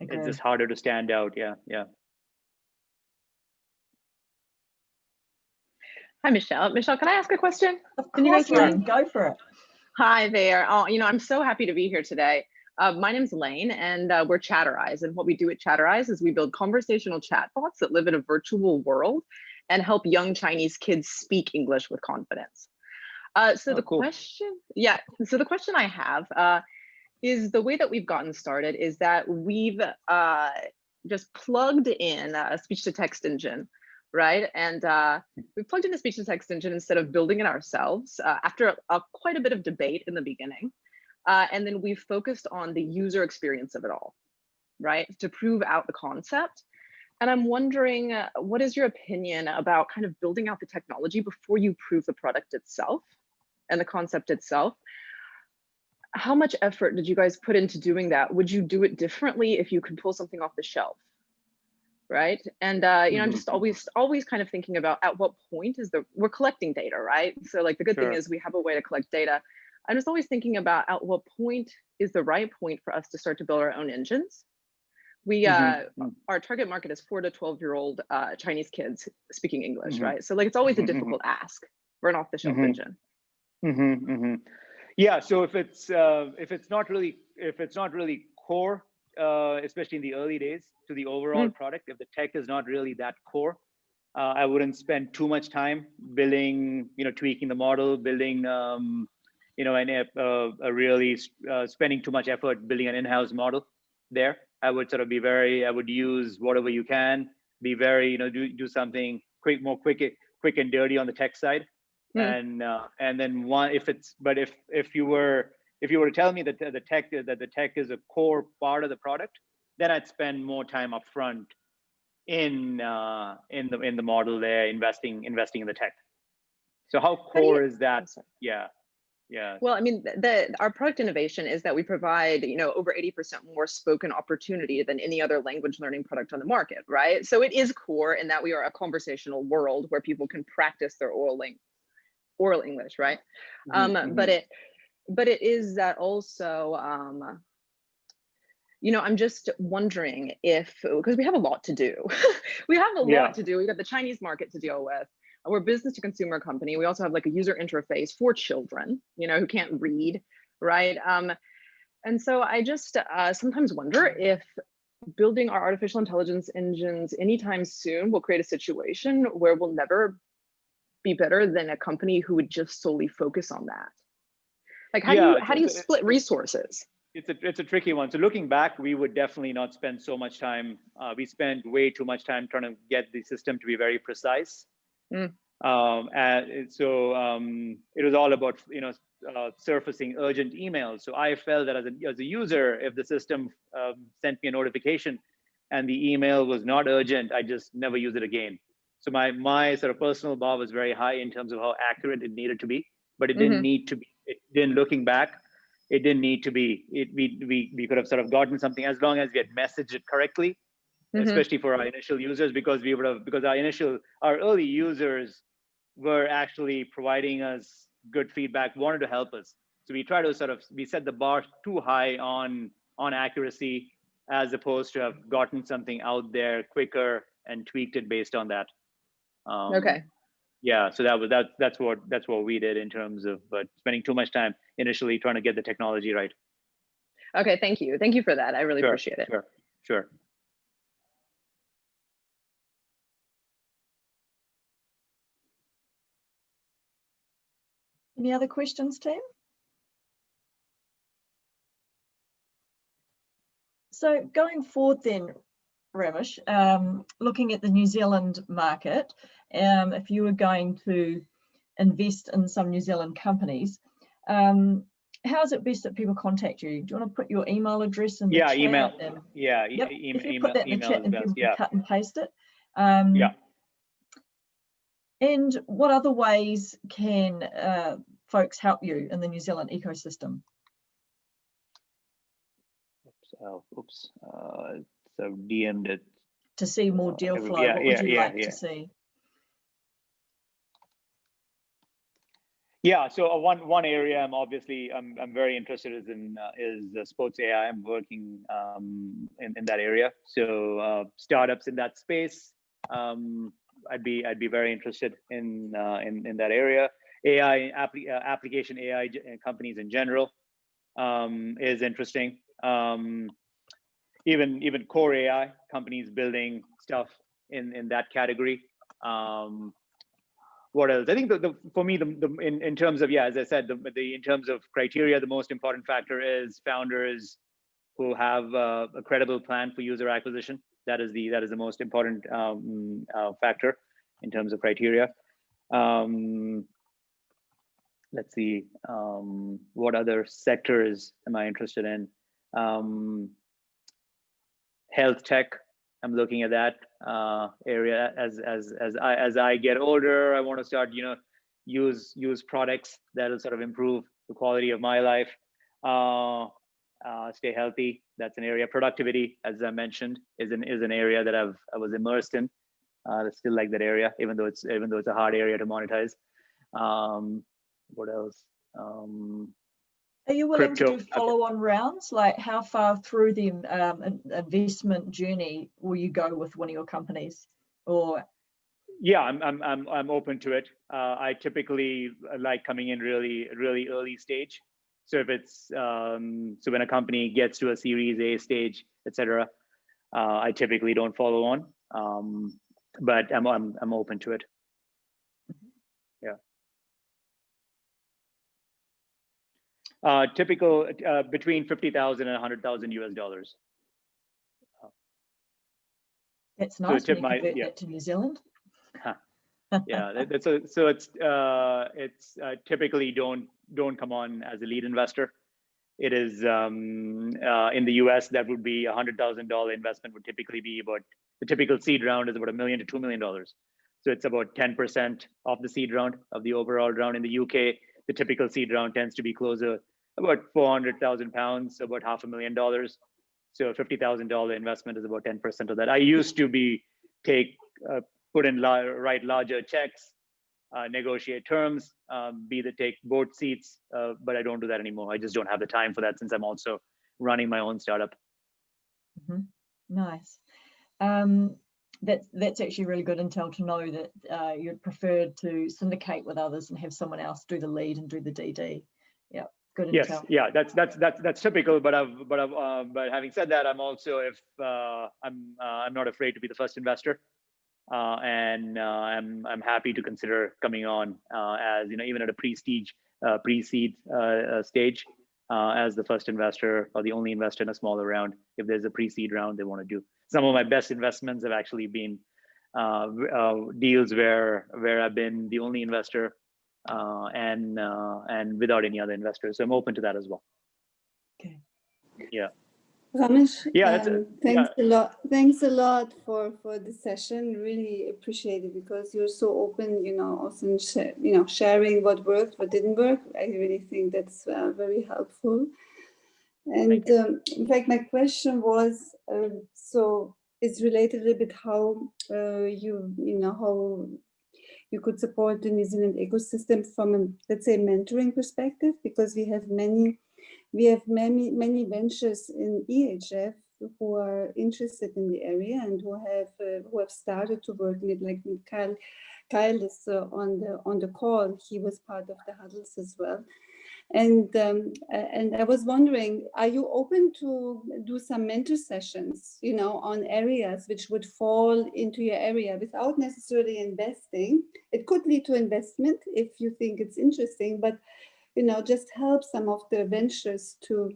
B: Hmm. it's just harder to stand out. Yeah yeah.
E: Hi michelle. Michelle can i ask a question?
A: Of can you guys hear me? go for it.
E: Hi there. Oh you know i'm so happy to be here today uh, my name's Lane, and uh, we're Chatterize. And what we do at Chatterize is we build conversational chatbots that live in a virtual world and help young Chinese kids speak English with confidence. Uh, so oh, the cool. question, yeah, so the question I have uh, is the way that we've gotten started is that we've uh, just plugged in a speech to text engine right? And uh, we plugged in a speech to text engine instead of building it ourselves uh, after a, a, quite a bit of debate in the beginning. Uh, and then we've focused on the user experience of it all, right? To prove out the concept. And I'm wondering, uh, what is your opinion about kind of building out the technology before you prove the product itself and the concept itself? How much effort did you guys put into doing that? Would you do it differently if you could pull something off the shelf? right and uh you know i'm mm-hmm. just always always kind of thinking about at what point is the we're collecting data right so like the good sure. thing is we have a way to collect data I'm just always thinking about at what point is the right point for us to start to build our own engines. We, mm -hmm. uh, our target market is four to 12 year old uh, Chinese kids speaking English, mm -hmm. right? So like, it's always a mm-hmm, mm-hmm. difficult ask for an off the shelf mm -hmm. engine.
B: Yeah, so if it's uh, if it's not really if it's not really core, uh, especially in the early days to the overall product, if the tech is not really that core, uh, I wouldn't spend too much time building, you know, tweaking the model, building, um, you know, an, uh, a really uh, spending too much effort building an in-house model there. I would sort of be very, I would use whatever you can, be very, you know, do do something quick, more quick, quick and dirty on the tech side,
E: Mm.
B: and uh, and then one if it's, but if if you were if you were to tell me that the tech that the tech is a core part of the product, then I'd spend more time upfront in uh, in the in the model there, investing investing in the tech. So how
E: do you-
B: core is that? Yeah, yeah,
E: Well, I mean, th- the our product innovation is that we provide, you know, over 80% more spoken opportunity than any other language learning product on the market, right? So it is core in that we are a conversational world where people can practice their oral ling- oral English, right?
B: Mhm,
E: um but it but it is that also um you know i'm just wondering if because we have a lot to do. We have a lot to do. We've got the chinese market to deal with we're a business to consumer company we also have like a user interface for children you know who can't read right um and so i just uh, sometimes wonder if building our artificial intelligence engines anytime soon will create a situation where we'll never be better than a company who would just solely focus on that like how do you how do you split resources
B: it's a it's a tricky one. So looking back, we would definitely not spend so much time. Uh, we spent way too much time trying to get the system to be very precise.
E: Mm.
B: Um, and so um, it was all about you know uh, surfacing urgent emails. So I felt that as a as a user, if the system um, sent me a notification and the email was not urgent, I just never use it again. So my my sort of personal bar was very high in terms of how accurate it needed to be, but it didn't
E: Mhm.
B: need to be. It didn't looking back it didn't need to be it we we, we could have sort of gotten something as long as we had messaged it correctly
E: Mhm.
B: especially for our initial users because we would have because our initial our early users were actually providing us good feedback wanted to help us. So we try to sort of we set the bar too high on on accuracy as opposed to have gotten something out there quicker and tweaked it based on that. Um,
E: okay.
B: yeah so that was that that's what that's what we did in terms of but spending too much time initially trying to get the technology right.
E: Okay thank you. Thank you for that. I really
B: Sure,
E: appreciate it.
B: sure sure
A: Any other questions, team? So going forward then, Ramesh, um, looking at the New Zealand market, um, if you were going to invest in some New Zealand companies, um, how is it best that people contact you? Do you want to put your email address in the
B: Yeah,
A: chat?
B: email.
A: and-
B: yeah
A: Yep,
B: e-
A: if you
B: email
A: put that in the
B: email
A: chat and people
B: yeah
A: cut and paste it. Um,
B: Yeah.
A: And what other ways can uh, folks help you in the New Zealand ecosystem?
B: oops, oh, oops. Uh, so dm'd it
A: to see more
B: Uh,
A: deal flow?
B: yeah,
A: What
B: yeah,
A: would you
B: yeah,
A: like
B: yeah.
A: to see?
B: Yeah, so uh, one one area I'm obviously I'm I'm very interested is in uh, is uh, sports AI. I'm working um, in in that area. So uh, startups in that space, um, I'd be I'd be very interested in uh, in in that area. AI uh, application AI uh, companies in general um, is interesting. Um, even even core AI companies building stuff in in that category. Um, what else? I think the, the for me the, the in, in terms of yeah, as I said, the, the in terms of criteria, the most important factor is founders who have uh, a credible plan for user acquisition. That is the that is the most important um, uh, factor in terms of criteria. Um, let's see, um, what other sectors am I interested in? Um, health tech. I'm looking at that uh, area as as as I as I get older. I want to start, you know, use use products that will sort of improve the quality of my life. Uh, uh, stay healthy. That's an area. Productivity, as I mentioned, is an is an area that I've I was immersed in. Uh, I still like that area, even though it's even though it's a hard area to monetize. Um, what else? Um,
A: Are you willing to do follow-on rounds? Like how far through the um, investment journey will you go with one of your companies? Or
B: yeah i'm i'm i'm, I'm open to it uh, i typically like coming in really really early stage So if it's um, so when a company gets to a Series A stage, etc., uh, I typically don't follow on, um, but I'm, I'm I'm open to it. Yeah. Uh, typical uh, between fifty thousand and hundred thousand US dollars.
A: That's
B: So
A: nice.
B: tip
A: when you
B: my-
A: convert
B: yeah.
A: that to New Zealand.
B: Yeah that- that's a, so it's uh it's uh, typically don't don't come on as a lead investor. It is um uh, in the us that would be a hundred thousand dollar investment would typically be about the typical seed round is about a million to two million dollars. So it's about 10 percent of the seed round of the overall round in the uk the typical seed round tends to be closer about 400,000 pounds about half a million dollars. So a $50,000 investment is about 10% of that. I used to be take uh, put in write larger checks, uh, negotiate terms, um, be the take board seats, uh, but I don't do that anymore. I just don't have the time for that since I'm also running my own startup.
A: Mhm. Nice. Um, that's that's actually really good intel to know that uh, you'd prefer to syndicate with others and have someone else do the lead and do the DD. Yeah, good
B: Yes,
A: intel.
B: yeah, that's that's that's that's typical. But I've but I've uh, but having said that, I'm also if uh, I'm uh, I'm not afraid to be the first investor. Uh, and uh, I'm I'm happy to consider coming on uh, as you know even at a pre-stage uh, pre-seed stage uh, as the first investor or the only investor in a smaller round if there's a pre-seed round they want to do. Some of my best investments have actually been uh, uh, deals where where I've been the only investor uh, and uh, and without any other investors. So I'm open to that as well.
F: Ramesh,
B: Yeah, that's yeah,
F: um, thanks a lot. Thanks a lot for for the session. Really appreciate it because you're so open. You know, also in you know sharing what worked, what didn't work. I really think that's uh, very helpful. And um, in fact, my question was um, so it's related a little bit how uh, you you know how you could support the New Zealand ecosystem from a let's say mentoring perspective because we have many we have many many ventures in EHF who are interested in the area and who have uh, who have started to work in it. Like Kyle, Kyle is uh, on the on the call. He was part of the huddles as well. And um, and I was wondering, are you open to do some mentor sessions, you know, on areas which would fall into your area without necessarily investing? It could lead to investment if you think it's interesting, but you know, just help some of the ventures to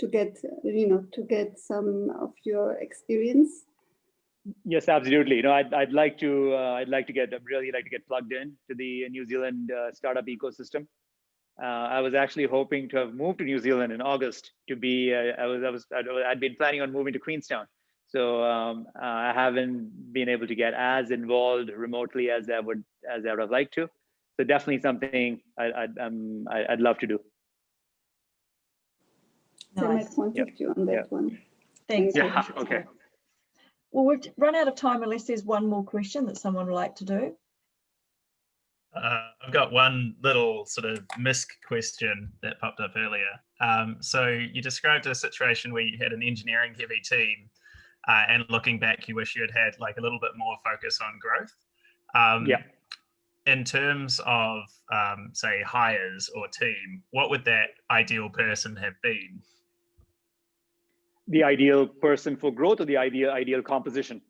F: to get, you know, to get some of your experience.
B: Yes, absolutely. You know, I'd, I'd like to uh, I'd like to get I'd really like to get plugged in to the New Zealand uh, startup ecosystem. Uh, I was actually hoping to have moved to New Zealand in August to be. Uh, I was I was I'd, been planning on moving to Queenstown, so um, uh, I haven't been able to get as involved remotely as I would as I would have liked to. So definitely something I, I'd um, I, I'd love to do.
F: So I might contact you on that
B: Yeah.
F: one.
A: Thanks.
F: Yeah,
A: Ramesh.
B: okay.
A: Well, we've run out of time unless there's one more question that someone would like to do.
D: Uh, I've got one little sort of misc question that popped up earlier. Um, so you described a situation where you had an engineering heavy team, uh, and looking back, you wish you had had like a little bit more focus on growth. Um,
B: Yeah.
D: In terms of, um, say, hires or team, what would that ideal person have been?
B: The ideal person for growth or the ideal ideal composition.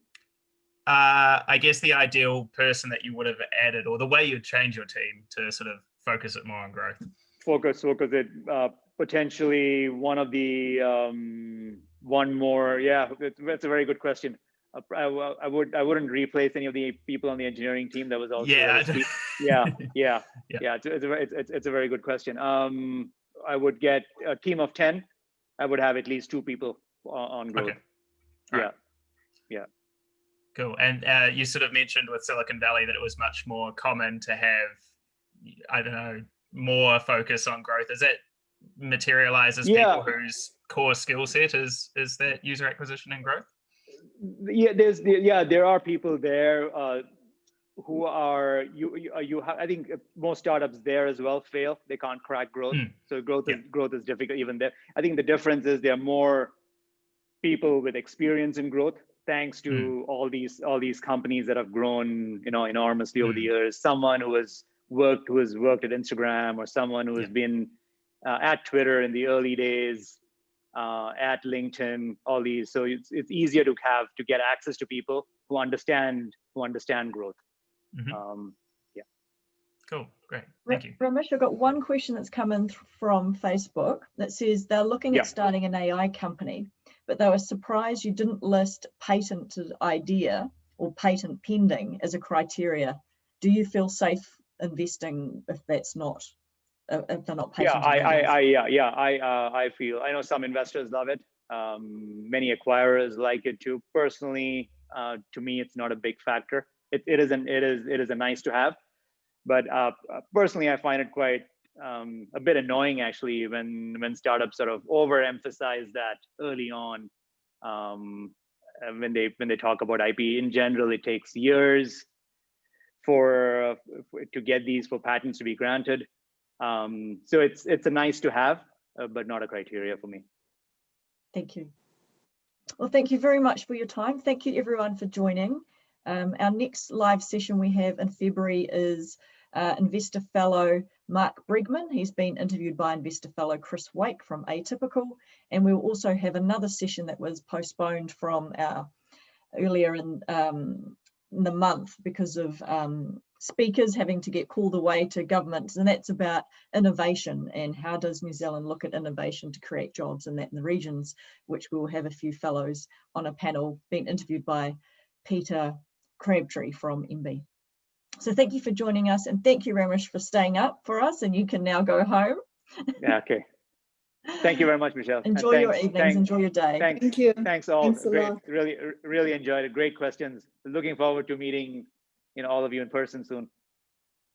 D: Uh, I guess the ideal person that you would have added, or the way you'd change your team to sort of focus it more on growth.
B: focus focus it uh, potentially one of the um, one more yeah that's a very good question I, I would i wouldn't replace any of the people on the engineering team that was also
D: yeah.
B: yeah yeah
D: Yeah.
B: yeah it's, it's, a, very- it's, it's, a very good question um i would get a team of 10 i would have at least two people on, on growth
D: Okay. All right. Cool. And uh, you sort of mentioned with Silicon Valley that it was much more common to have, I don't know, more focus on growth. Is it materializes
B: Yeah.
D: people whose core skill set is is that user acquisition and growth?
B: Yeah there's yeah there are people there uh, who are you you, uh, you ha- i think uh, most startups there as well fail they can't crack growth
D: Hmm.
B: so growth
D: Yeah.
B: is growth is difficult even there i think the difference is there are more people with experience in growth thanks to
D: Hmm.
B: all these all these companies that have grown you know enormously over the
D: Hmm.
B: years someone who has worked who has worked at instagram or someone who has
D: Yeah.
B: been uh, at Twitter in the early days, uh, at LinkedIn, all these. So it's it's easier to have to get access to people who understand who understand growth.
D: Mhm.
B: Um,
D: Cool. Great.
A: Ra-
D: Thank you.
A: Ramesh, I've got one question that's come in th- from Facebook that says they're looking
B: Yeah.
A: at starting an AI company, but they were surprised you didn't list patented idea or patent pending as a criteria. Do you feel safe investing if that's not, uh, not
B: yeah. I, I. I, yeah, yeah, I, uh, I feel. I know some investors love it. Um, many acquirers like it too. Personally, uh, to me, it's not a big factor. It, it isn't. It is. It is a nice to have, but uh, uh, personally, I find it quite um, a bit annoying actually when when startups sort of overemphasize that early on. Um, uh, when they when they talk about IP in general, it takes years for, uh, for to get these for patents to be granted. Um, so it's it's a nice to have, uh, but not a criteria for me.
A: Thank you. Well, thank you very much for your time. Thank you everyone for joining. Um, our next live session we have in February is uh, Investor Fellow Mark Bregman. He's been interviewed by Investor Fellow Chris Wake from Atypical. And we'll also have another session that was postponed from our earlier in, um, in the month because of um, speakers having to get called away to governments. And that's about innovation and how does New Zealand look at innovation to create jobs and that in the regions, which we'll have a few fellows on a panel being interviewed by Peter Crabtree from MB. So thank you for joining us and thank you Ramesh for staying up for us and you can now go home.
B: Yeah, okay. Thank you very much, Michelle. and
A: Enjoy your evenings,
B: thank-
A: enjoy your day.
B: Thanks,
F: Thank you.
B: thanks all.
F: Thanks a
B: Great,
F: lot.
B: really, really enjoyed it. Great questions. Looking forward to meeting, you know, all of you in person soon.